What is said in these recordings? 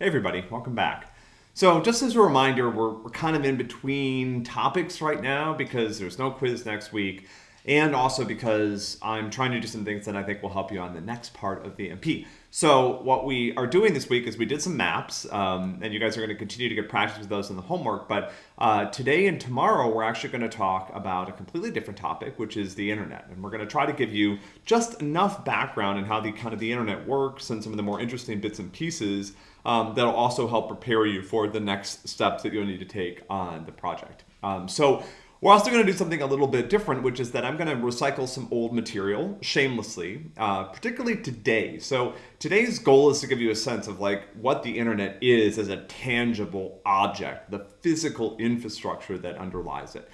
Hey everybody, welcome back. So just as a reminder, we're, we're kind of in between topics right now because there's no quiz next week and also because I'm trying to do some things that I think will help you on the next part of the MP. So what we are doing this week is we did some maps, um, and you guys are going to continue to get practice with those in the homework, but uh, today and tomorrow we're actually going to talk about a completely different topic, which is the internet. And we're going to try to give you just enough background in how the kind of the internet works and some of the more interesting bits and pieces um, that'll also help prepare you for the next steps that you'll need to take on the project. Um, so we're also going to do something a little bit different, which is that I'm going to recycle some old material shamelessly, uh, particularly today. So today's goal is to give you a sense of like what the internet is as a tangible object, the physical infrastructure that underlies it.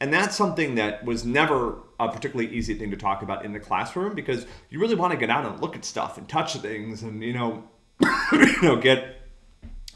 And that's something that was never a particularly easy thing to talk about in the classroom because you really want to get out and look at stuff and touch things and, you know, you know, get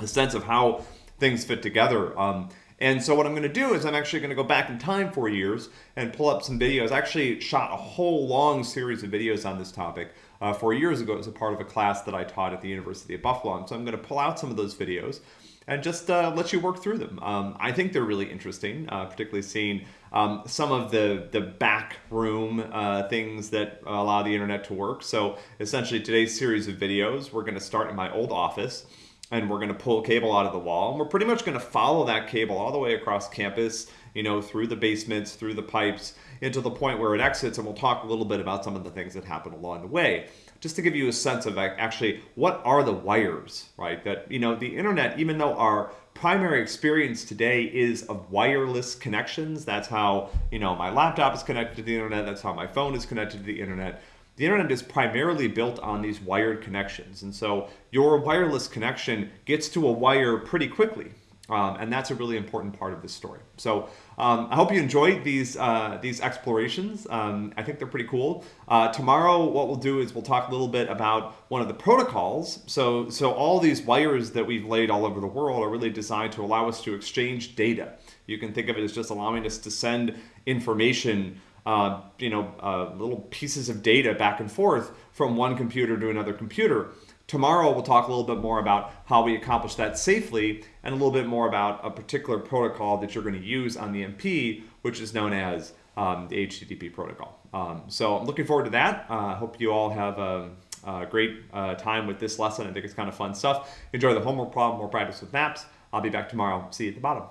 a sense of how things fit together. Um, and so what I'm going to do is I'm actually going to go back in time four years and pull up some videos. I actually shot a whole long series of videos on this topic uh, four years ago as a part of a class that I taught at the University of Buffalo. And so I'm going to pull out some of those videos and just uh, let you work through them. Um, I think they're really interesting, uh, particularly seeing um, some of the, the back room uh, things that allow the internet to work. So essentially today's series of videos, we're going to start in my old office and we're going to pull cable out of the wall. And we're pretty much going to follow that cable all the way across campus, you know, through the basements, through the pipes, into the point where it exits. And we'll talk a little bit about some of the things that happen along the way, just to give you a sense of actually what are the wires, right? That, you know, the internet, even though our primary experience today is of wireless connections, that's how, you know, my laptop is connected to the internet, that's how my phone is connected to the internet the internet is primarily built on these wired connections. And so your wireless connection gets to a wire pretty quickly. Um, and that's a really important part of this story. So um, I hope you enjoyed these uh, these explorations. Um, I think they're pretty cool. Uh, tomorrow, what we'll do is we'll talk a little bit about one of the protocols. So so all these wires that we've laid all over the world are really designed to allow us to exchange data. You can think of it as just allowing us to send information uh, you know, uh, little pieces of data back and forth from one computer to another computer. Tomorrow we'll talk a little bit more about how we accomplish that safely and a little bit more about a particular protocol that you're going to use on the MP, which is known as um, the HTTP protocol. Um, so I'm looking forward to that. I uh, hope you all have a, a great uh, time with this lesson. I think it's kind of fun stuff. Enjoy the homework problem, more practice with maps. I'll be back tomorrow. See you at the bottom.